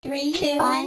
Three, two, one.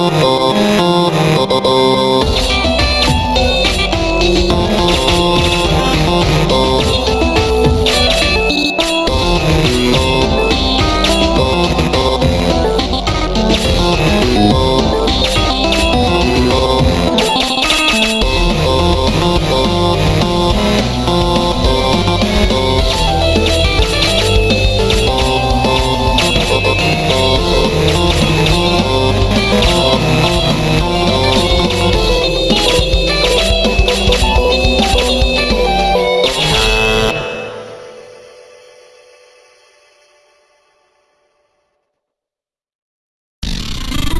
Oh.